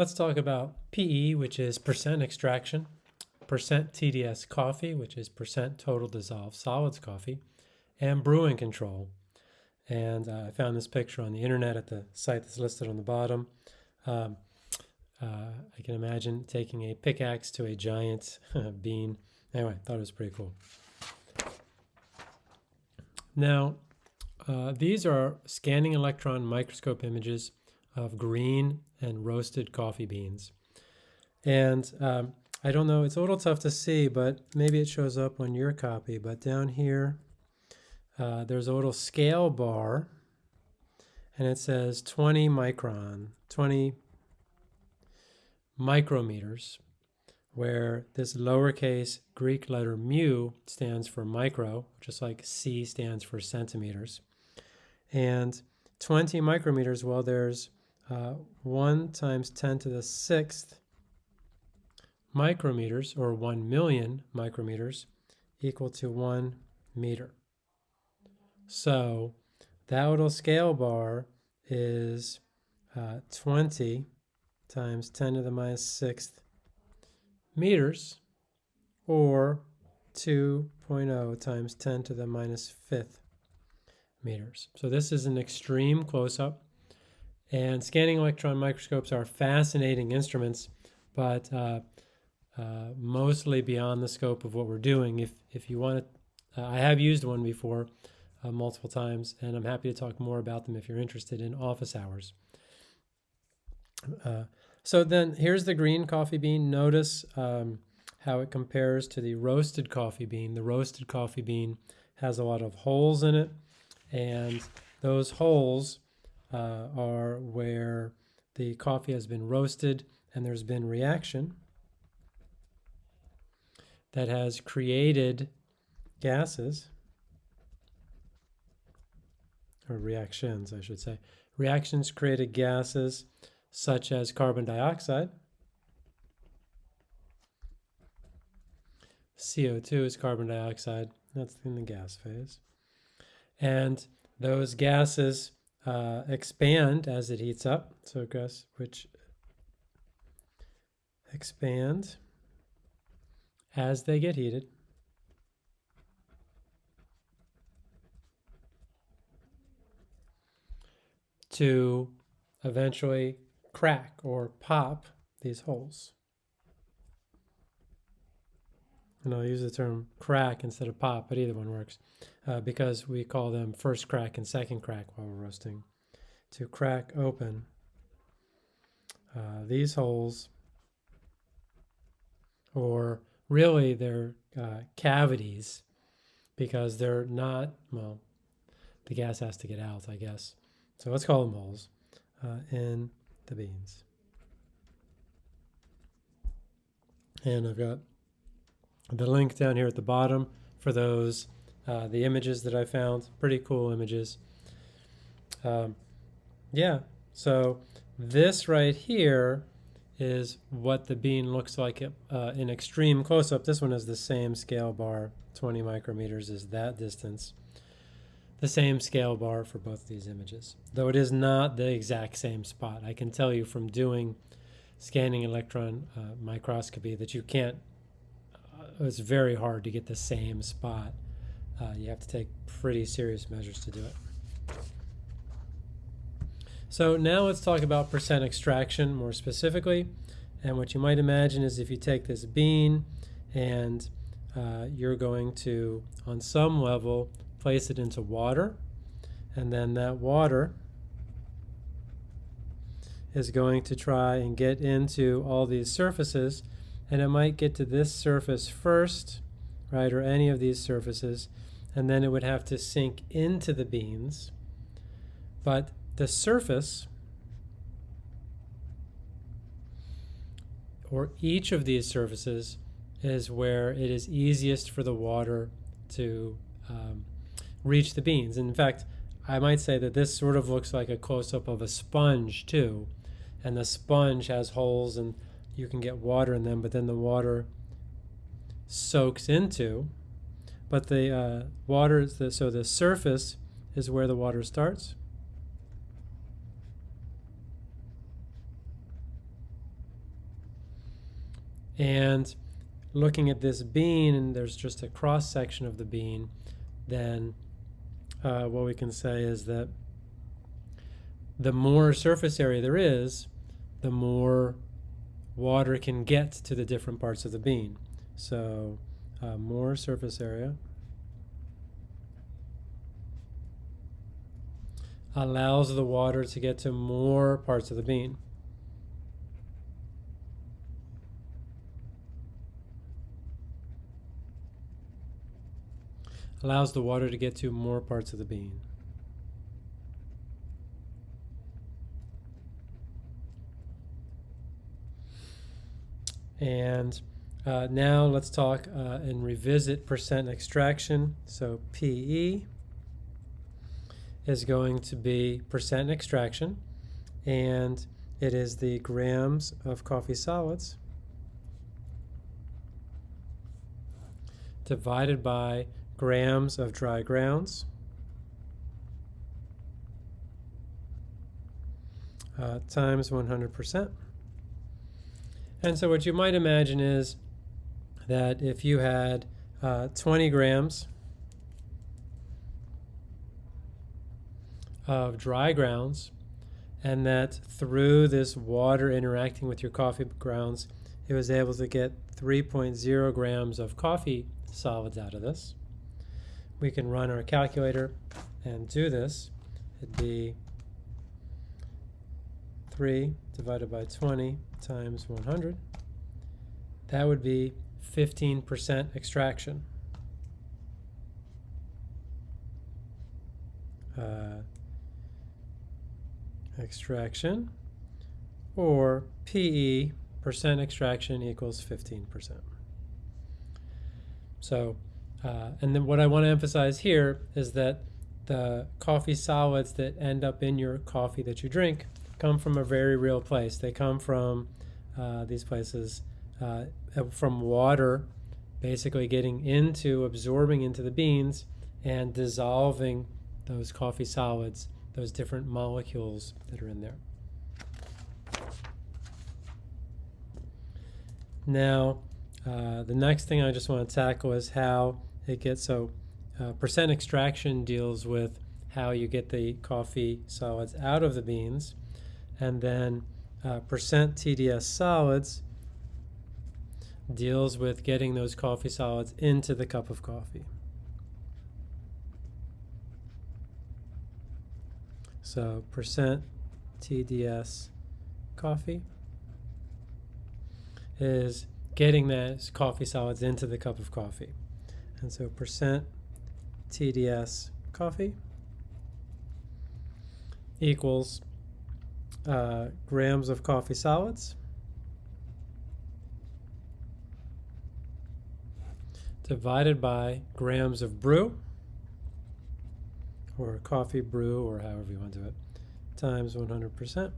Let's talk about PE, which is percent extraction, percent TDS coffee, which is percent total dissolved solids coffee, and brewing control. And uh, I found this picture on the internet at the site that's listed on the bottom. Um, uh, I can imagine taking a pickaxe to a giant bean. Anyway, I thought it was pretty cool. Now, uh, these are scanning electron microscope images of green and roasted coffee beans. And um, I don't know, it's a little tough to see, but maybe it shows up on your copy. But down here, uh, there's a little scale bar, and it says 20 micron, 20 micrometers, where this lowercase Greek letter mu stands for micro, just like C stands for centimeters. And 20 micrometers, well, there's uh, 1 times 10 to the sixth micrometers, or 1 million micrometers, equal to 1 meter. So that little scale bar is uh, 20 times 10 to the minus sixth meters, or 2.0 times 10 to the minus fifth meters. So this is an extreme close-up. And scanning electron microscopes are fascinating instruments, but uh, uh, mostly beyond the scope of what we're doing. If, if you want to, uh, I have used one before uh, multiple times, and I'm happy to talk more about them if you're interested in office hours. Uh, so then here's the green coffee bean. Notice um, how it compares to the roasted coffee bean. The roasted coffee bean has a lot of holes in it, and those holes uh, are where the coffee has been roasted and there's been reaction that has created gases, or reactions, I should say. Reactions created gases such as carbon dioxide. CO2 is carbon dioxide. That's in the gas phase. And those gases uh, expand as it heats up. So gas which expand as they get heated. to eventually crack or pop these holes. And I'll use the term crack instead of pop, but either one works uh, because we call them first crack and second crack while we're roasting. To crack open uh, these holes, or really they're uh, cavities because they're not, well, the gas has to get out, I guess. So let's call them holes uh, in the beans. And I've got the link down here at the bottom for those, uh, the images that I found. Pretty cool images. Um, yeah, so this right here is what the bean looks like uh, in extreme close-up. This one is the same scale bar, 20 micrometers is that distance. The same scale bar for both these images, though it is not the exact same spot. I can tell you from doing scanning electron uh, microscopy that you can't it's very hard to get the same spot. Uh, you have to take pretty serious measures to do it. So now let's talk about percent extraction more specifically. And what you might imagine is if you take this bean and uh, you're going to, on some level, place it into water. And then that water is going to try and get into all these surfaces and it might get to this surface first, right, or any of these surfaces, and then it would have to sink into the beans. But the surface, or each of these surfaces, is where it is easiest for the water to um, reach the beans. And in fact, I might say that this sort of looks like a close-up of a sponge too. And the sponge has holes and you can get water in them, but then the water soaks into. But the uh, water, is the, so the surface is where the water starts. And looking at this bean, and there's just a cross section of the bean, then uh, what we can say is that the more surface area there is, the more water can get to the different parts of the bean. So uh, more surface area allows the water to get to more parts of the bean. Allows the water to get to more parts of the bean. And uh, now let's talk uh, and revisit percent extraction. So PE is going to be percent extraction, and it is the grams of coffee solids divided by grams of dry grounds uh, times 100%. And so what you might imagine is that if you had uh, 20 grams of dry grounds and that through this water interacting with your coffee grounds, it was able to get 3.0 grams of coffee solids out of this. We can run our calculator and do this. It'd be 3 divided by 20 times 100. That would be 15% extraction. Uh, extraction or PE percent extraction equals 15%. So, uh, and then what I want to emphasize here is that the coffee solids that end up in your coffee that you drink come from a very real place. They come from uh, these places uh, from water, basically getting into, absorbing into the beans and dissolving those coffee solids, those different molecules that are in there. Now, uh, the next thing I just want to tackle is how it gets so uh, percent extraction deals with how you get the coffee solids out of the beans and then uh, percent TDS solids deals with getting those coffee solids into the cup of coffee. So percent TDS coffee is getting those coffee solids into the cup of coffee. And so percent TDS coffee equals uh, grams of coffee solids divided by grams of brew or coffee brew or however you want to do it times 100%.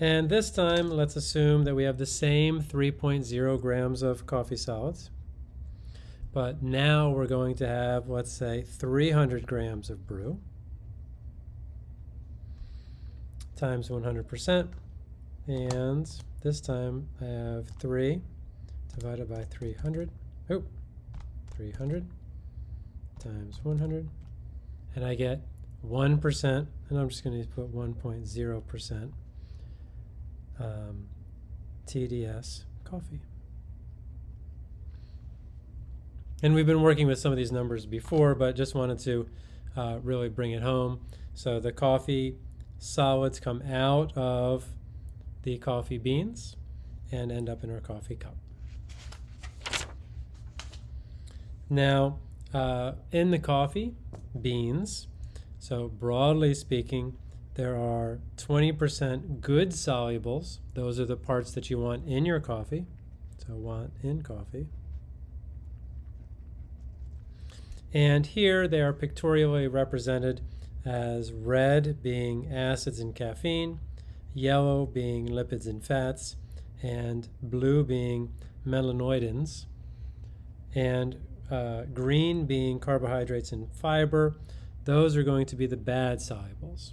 And this time, let's assume that we have the same 3.0 grams of coffee solids. But now we're going to have, let's say, 300 grams of brew. Times 100%. And this time I have 3 divided by 300. Oh, 300 times 100. And I get 1%, and I'm just going to put 1.0% um, TDS coffee. And we've been working with some of these numbers before, but just wanted to uh, really bring it home. So the coffee solids come out of the coffee beans and end up in our coffee cup. Now, uh, in the coffee beans, so broadly speaking, there are 20% good solubles. Those are the parts that you want in your coffee. So want in coffee. And here they are pictorially represented as red being acids and caffeine, yellow being lipids and fats, and blue being melanoidins, and uh, green being carbohydrates and fiber. Those are going to be the bad solubles.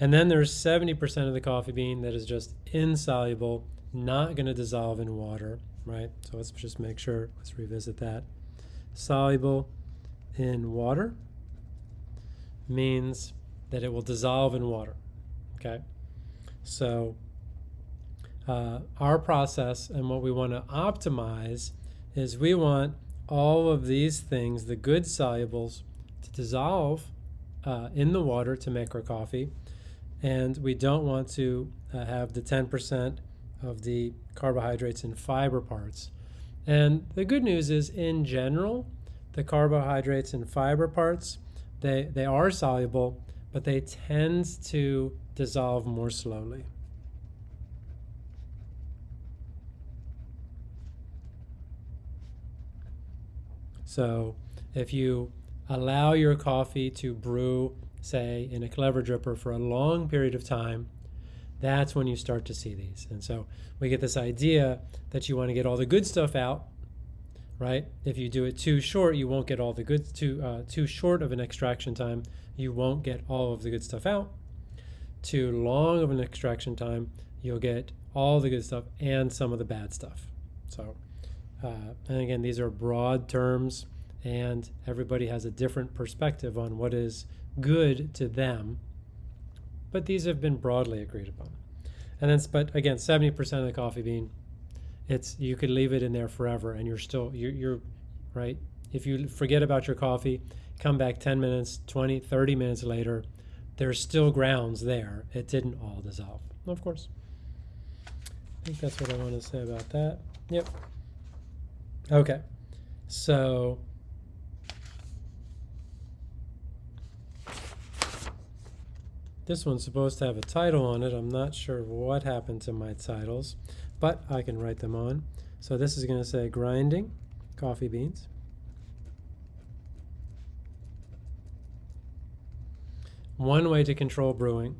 And then there's 70% of the coffee bean that is just insoluble not going to dissolve in water, right? So let's just make sure, let's revisit that. Soluble in water means that it will dissolve in water, okay? So uh, our process and what we want to optimize is we want all of these things, the good solubles, to dissolve uh, in the water to make our coffee. And we don't want to uh, have the 10% of the carbohydrates and fiber parts. And the good news is, in general, the carbohydrates and fiber parts, they, they are soluble, but they tend to dissolve more slowly. So if you allow your coffee to brew, say, in a clever dripper for a long period of time, that's when you start to see these. And so we get this idea that you want to get all the good stuff out, right? If you do it too short, you won't get all the good, too, uh, too short of an extraction time, you won't get all of the good stuff out. Too long of an extraction time, you'll get all the good stuff and some of the bad stuff. So, uh, and again, these are broad terms and everybody has a different perspective on what is good to them. But these have been broadly agreed upon. And then, but again, 70% of the coffee bean, it's you could leave it in there forever, and you're still you're, you're right. If you forget about your coffee, come back 10 minutes, 20, 30 minutes later, there's still grounds there. It didn't all dissolve, of course. I think that's what I want to say about that. Yep. Okay. So This one's supposed to have a title on it. I'm not sure what happened to my titles, but I can write them on. So this is going to say grinding coffee beans. One way to control brewing.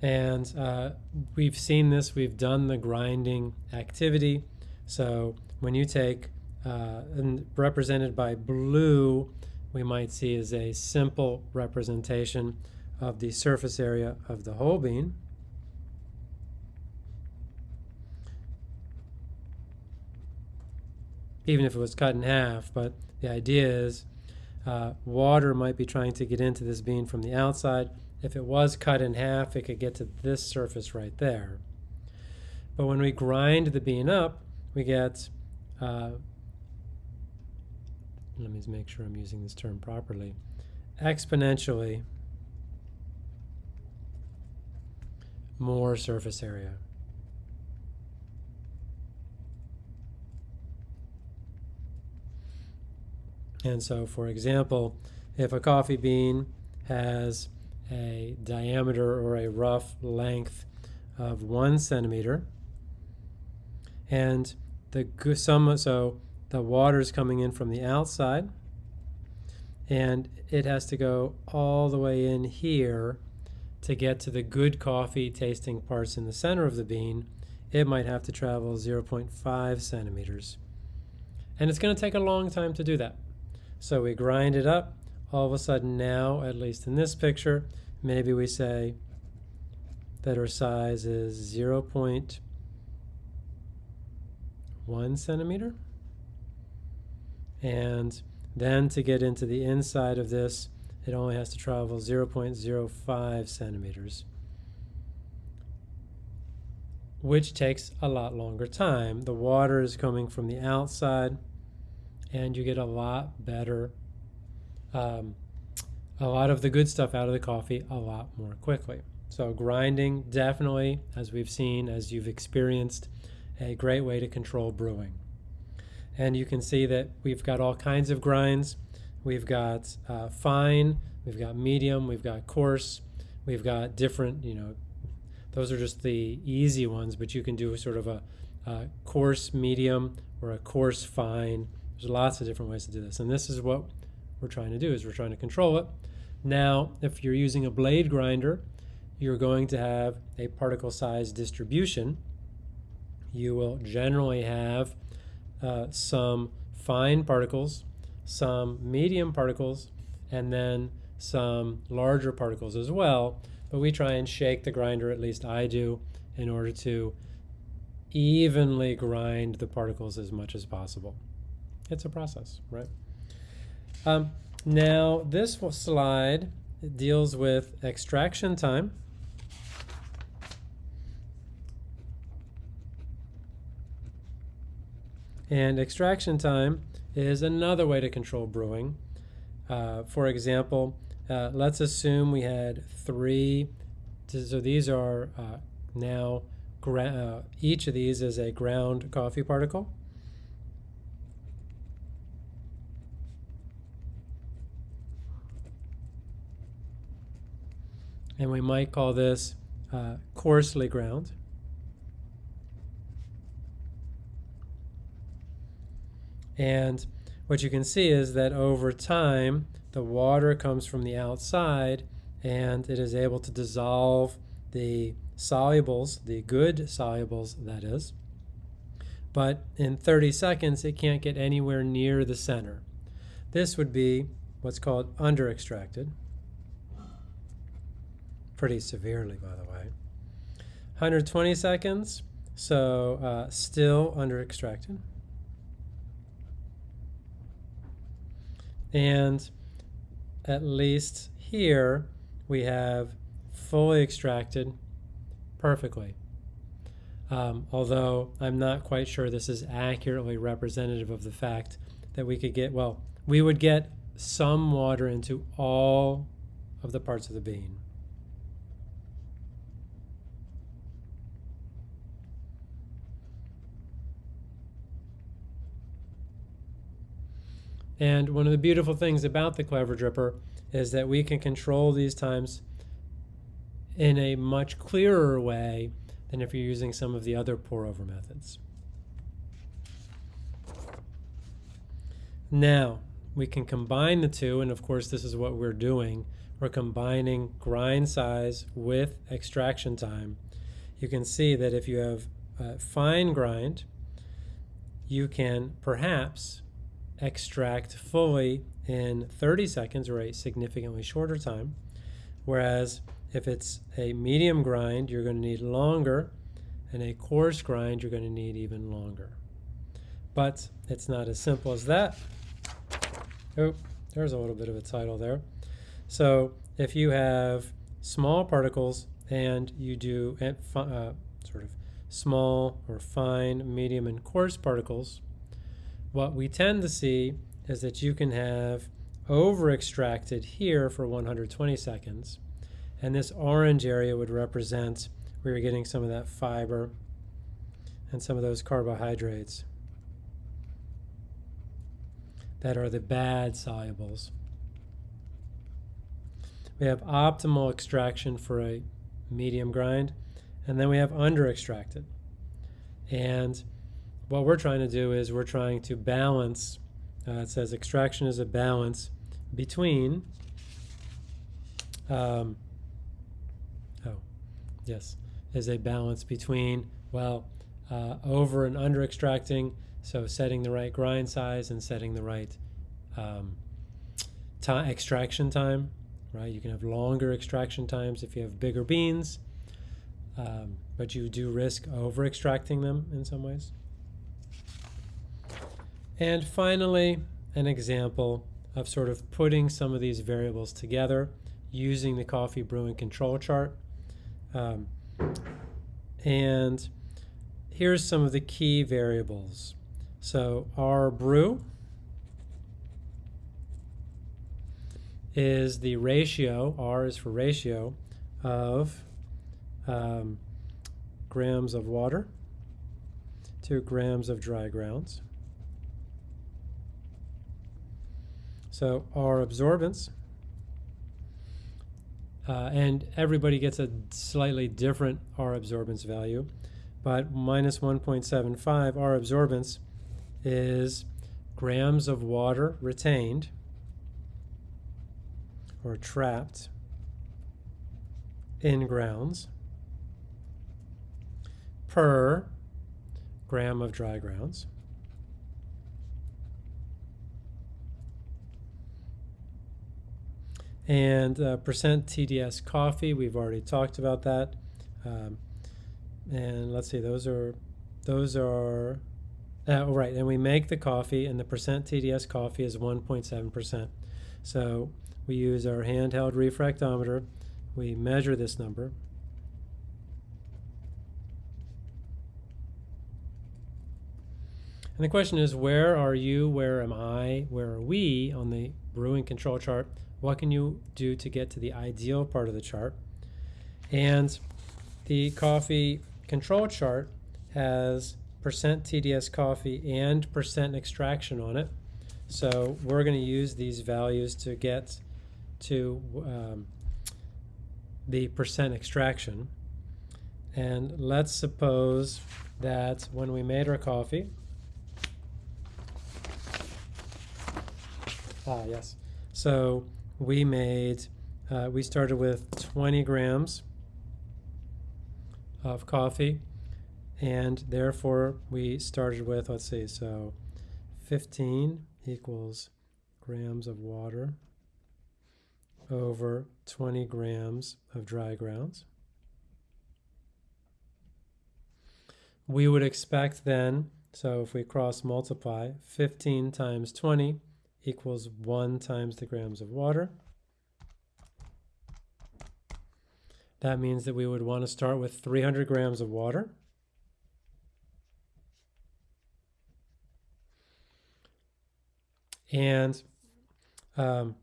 And uh, we've seen this, we've done the grinding activity. So when you take uh, and represented by blue, we might see is a simple representation of the surface area of the whole bean. Even if it was cut in half, but the idea is uh, water might be trying to get into this bean from the outside. If it was cut in half, it could get to this surface right there. But when we grind the bean up, we get uh, let me make sure I'm using this term properly, exponentially more surface area. And so, for example, if a coffee bean has a diameter or a rough length of one centimeter, and the some so the water is coming in from the outside and it has to go all the way in here to get to the good coffee tasting parts in the center of the bean. It might have to travel 0.5 centimeters. And it's going to take a long time to do that. So we grind it up. All of a sudden now at least in this picture maybe we say that our size is 0.5 one centimeter. And then to get into the inside of this, it only has to travel 0.05 centimeters, which takes a lot longer time. The water is coming from the outside, and you get a lot better, um, a lot of the good stuff out of the coffee a lot more quickly. So grinding definitely, as we've seen, as you've experienced, a great way to control brewing. And you can see that we've got all kinds of grinds. We've got uh, fine, we've got medium, we've got coarse, we've got different, you know, those are just the easy ones, but you can do sort of a, a coarse medium or a coarse fine. There's lots of different ways to do this. And this is what we're trying to do is we're trying to control it. Now, if you're using a blade grinder, you're going to have a particle size distribution you will generally have uh, some fine particles, some medium particles, and then some larger particles as well. But we try and shake the grinder, at least I do, in order to evenly grind the particles as much as possible. It's a process, right? Um, now, this slide deals with extraction time. And extraction time is another way to control brewing. Uh, for example, uh, let's assume we had three, so these are uh, now, uh, each of these is a ground coffee particle. And we might call this uh, coarsely ground. And what you can see is that over time, the water comes from the outside and it is able to dissolve the solubles, the good solubles, that is. But in 30 seconds, it can't get anywhere near the center. This would be what's called under extracted. Pretty severely, by the way. 120 seconds, so uh, still under And at least here we have fully extracted perfectly. Um, although I'm not quite sure this is accurately representative of the fact that we could get, well, we would get some water into all of the parts of the bean. And one of the beautiful things about the Clever Dripper is that we can control these times in a much clearer way than if you're using some of the other pour over methods. Now, we can combine the two, and of course this is what we're doing. We're combining grind size with extraction time. You can see that if you have a fine grind, you can perhaps extract fully in 30 seconds or a significantly shorter time. Whereas if it's a medium grind, you're going to need longer, and a coarse grind, you're going to need even longer. But it's not as simple as that. Oh, there's a little bit of a title there. So if you have small particles and you do uh, sort of small or fine, medium, and coarse particles, what we tend to see is that you can have over extracted here for 120 seconds. And this orange area would represent where you're getting some of that fiber and some of those carbohydrates that are the bad solubles. We have optimal extraction for a medium grind, and then we have under extracted. And what we're trying to do is we're trying to balance, uh, it says extraction is a balance between, um, oh, yes, is a balance between, well, uh, over and under extracting, so setting the right grind size and setting the right um, extraction time, right? You can have longer extraction times if you have bigger beans, um, but you do risk over extracting them in some ways. And finally, an example of sort of putting some of these variables together using the coffee brewing control chart. Um, and here's some of the key variables. So R brew is the ratio, R is for ratio, of um, grams of water to grams of dry grounds. So R absorbance, uh, and everybody gets a slightly different R absorbance value, but minus 1.75, R absorbance is grams of water retained or trapped in grounds per gram of dry grounds. And uh, percent TDS coffee, we've already talked about that. Um, and let's see, those are, those are, uh, oh, right, and we make the coffee, and the percent TDS coffee is 1.7%. So we use our handheld refractometer, we measure this number, And the question is, where are you? Where am I? Where are we on the brewing control chart? What can you do to get to the ideal part of the chart? And the coffee control chart has percent TDS coffee and percent extraction on it. So we're going to use these values to get to um, the percent extraction. And let's suppose that when we made our coffee, Ah, yes. So we made, uh, we started with 20 grams of coffee, and therefore we started with, let's see, so 15 equals grams of water over 20 grams of dry grounds. We would expect then, so if we cross multiply, 15 times 20 equals 1 times the grams of water. That means that we would want to start with 300 grams of water. And um,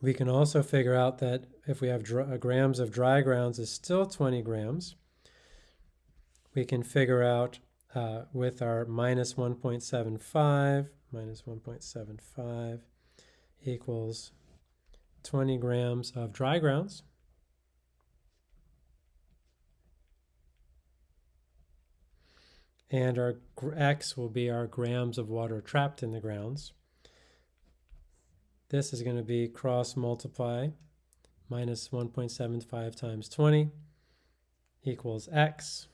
we can also figure out that if we have uh, grams of dry grounds is still 20 grams, we can figure out uh, with our minus 1.75 minus 1.75 equals 20 grams of dry grounds. And our x will be our grams of water trapped in the grounds. This is going to be cross multiply minus 1.75 times 20 equals x.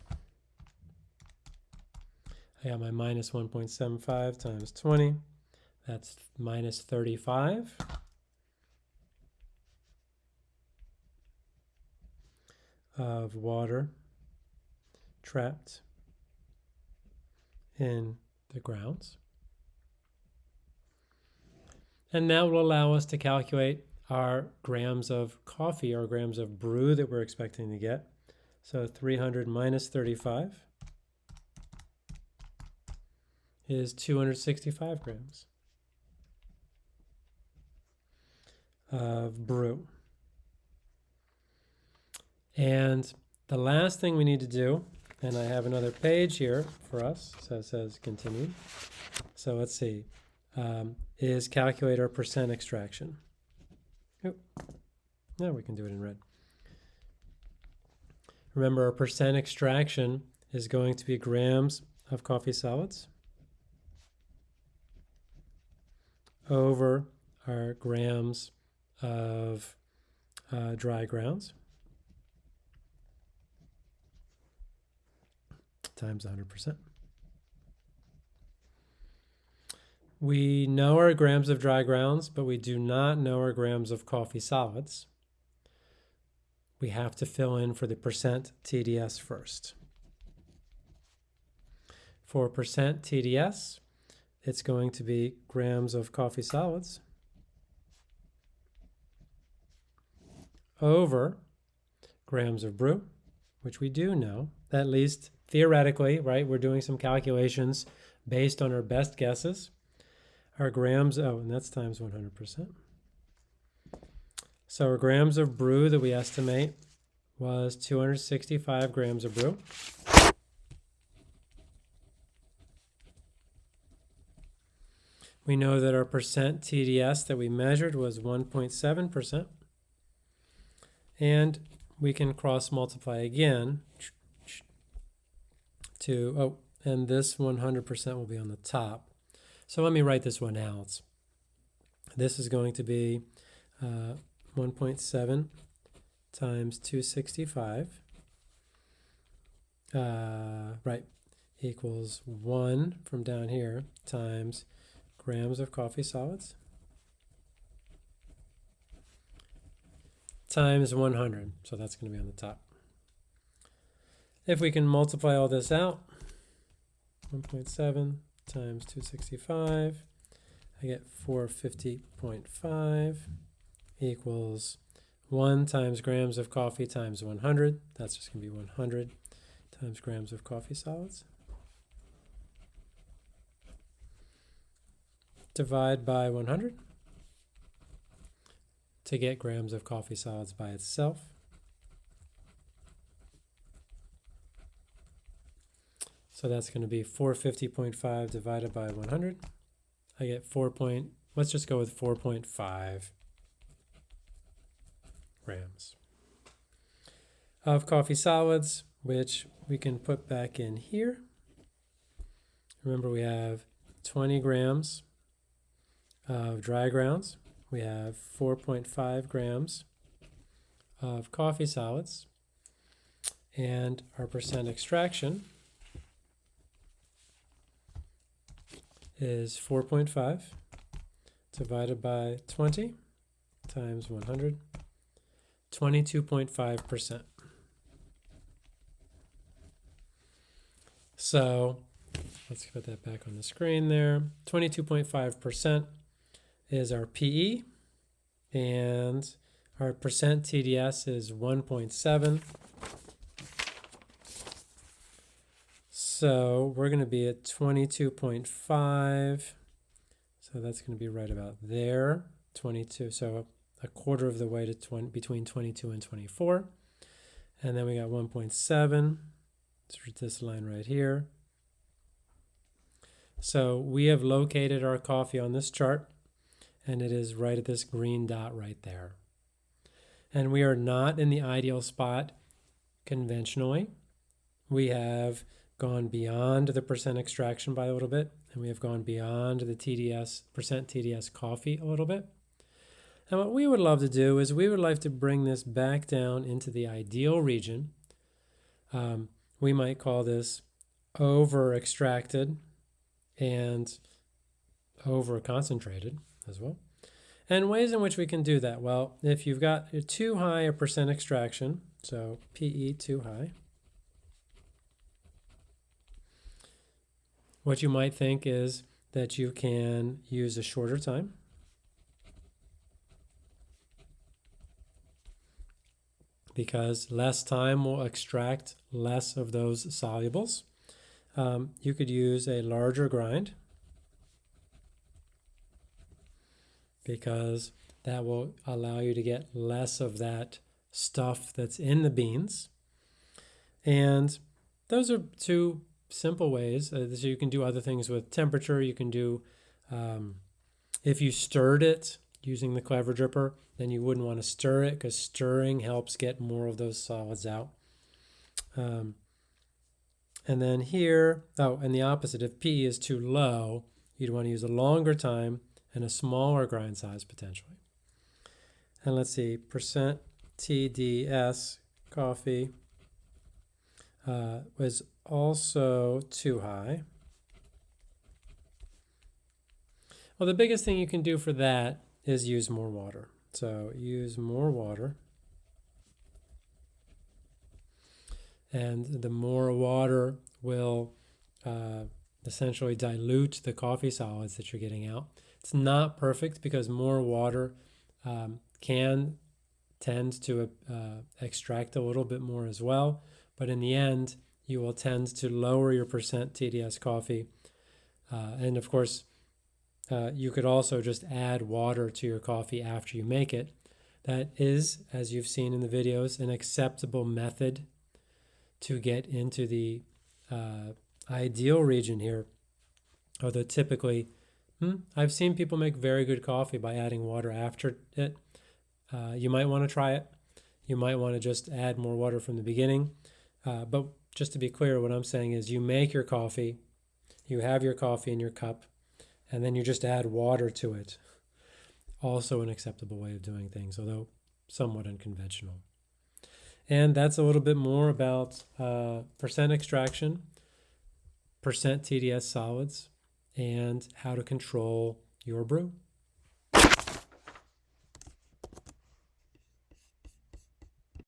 I got my minus 1.75 times 20. That's minus 35. of water trapped in the grounds. And that will allow us to calculate our grams of coffee or grams of brew that we're expecting to get. So 300 minus 35 is 265 grams of brew. And the last thing we need to do, and I have another page here for us, so it says continue. So let's see, um, is calculate our percent extraction. Oop. Now we can do it in red. Remember, our percent extraction is going to be grams of coffee solids over our grams of uh, dry grounds times 100%. We know our grams of dry grounds, but we do not know our grams of coffee solids. We have to fill in for the percent TDS first. For percent TDS, it's going to be grams of coffee solids over grams of brew, which we do know, at least theoretically, right? We're doing some calculations based on our best guesses. Our grams, oh, and that's times 100%. So our grams of brew that we estimate was 265 grams of brew. We know that our percent TDS that we measured was 1.7%. And we can cross multiply again to, oh, and this 100% will be on the top. So let me write this one out. This is going to be uh, 1.7 times 265, uh, right, equals 1 from down here times grams of coffee solids times 100. So that's going to be on the top. If we can multiply all this out, 1.7 times 265, I get 450.5 equals 1 times grams of coffee times 100. That's just going to be 100 times grams of coffee solids. Divide by 100 to get grams of coffee solids by itself. So that's going to be 450.5 divided by 100. I get 4 point, let's just go with 4.5 grams of coffee solids, which we can put back in here. Remember we have 20 grams of dry grounds. We have 4.5 grams of coffee solids. And our percent extraction is 4.5 divided by 20 times 100, 22.5%. So let's put that back on the screen there. 22.5% is our PE, and our percent TDS is 1.7. So we're going to be at 22.5. So that's going to be right about there. 22. So a quarter of the way to 20, between 22 and 24. And then we got 1.7. this line right here. So we have located our coffee on this chart, and it is right at this green dot right there. And we are not in the ideal spot conventionally. We have gone beyond the percent extraction by a little bit, and we have gone beyond the TDS, percent TDS coffee a little bit. And what we would love to do is we would like to bring this back down into the ideal region. Um, we might call this over extracted and over concentrated as well. And ways in which we can do that. Well, if you've got too high a percent extraction, so PE too high, What you might think is that you can use a shorter time. Because less time will extract less of those solubles. Um, you could use a larger grind because that will allow you to get less of that stuff that's in the beans. And those are two simple ways. Uh, so you can do other things with temperature. You can do, um, if you stirred it using the clever dripper, then you wouldn't want to stir it because stirring helps get more of those solids out. Um, and then here, oh, and the opposite, if P is too low, you'd want to use a longer time and a smaller grind size potentially. And let's see, percent TDS coffee uh, was also too high. Well, the biggest thing you can do for that is use more water. So use more water. And the more water will uh, essentially dilute the coffee solids that you're getting out. It's not perfect because more water um, can tend to uh, extract a little bit more as well. But in the end, you will tend to lower your percent TDS coffee. Uh, and of course, uh, you could also just add water to your coffee after you make it. That is, as you've seen in the videos, an acceptable method to get into the uh, ideal region here. Although typically, hmm, I've seen people make very good coffee by adding water after it. Uh, you might want to try it. You might want to just add more water from the beginning. Uh, but just to be clear, what I'm saying is you make your coffee, you have your coffee in your cup, and then you just add water to it. Also, an acceptable way of doing things, although somewhat unconventional. And that's a little bit more about uh, percent extraction, percent TDS solids, and how to control your brew.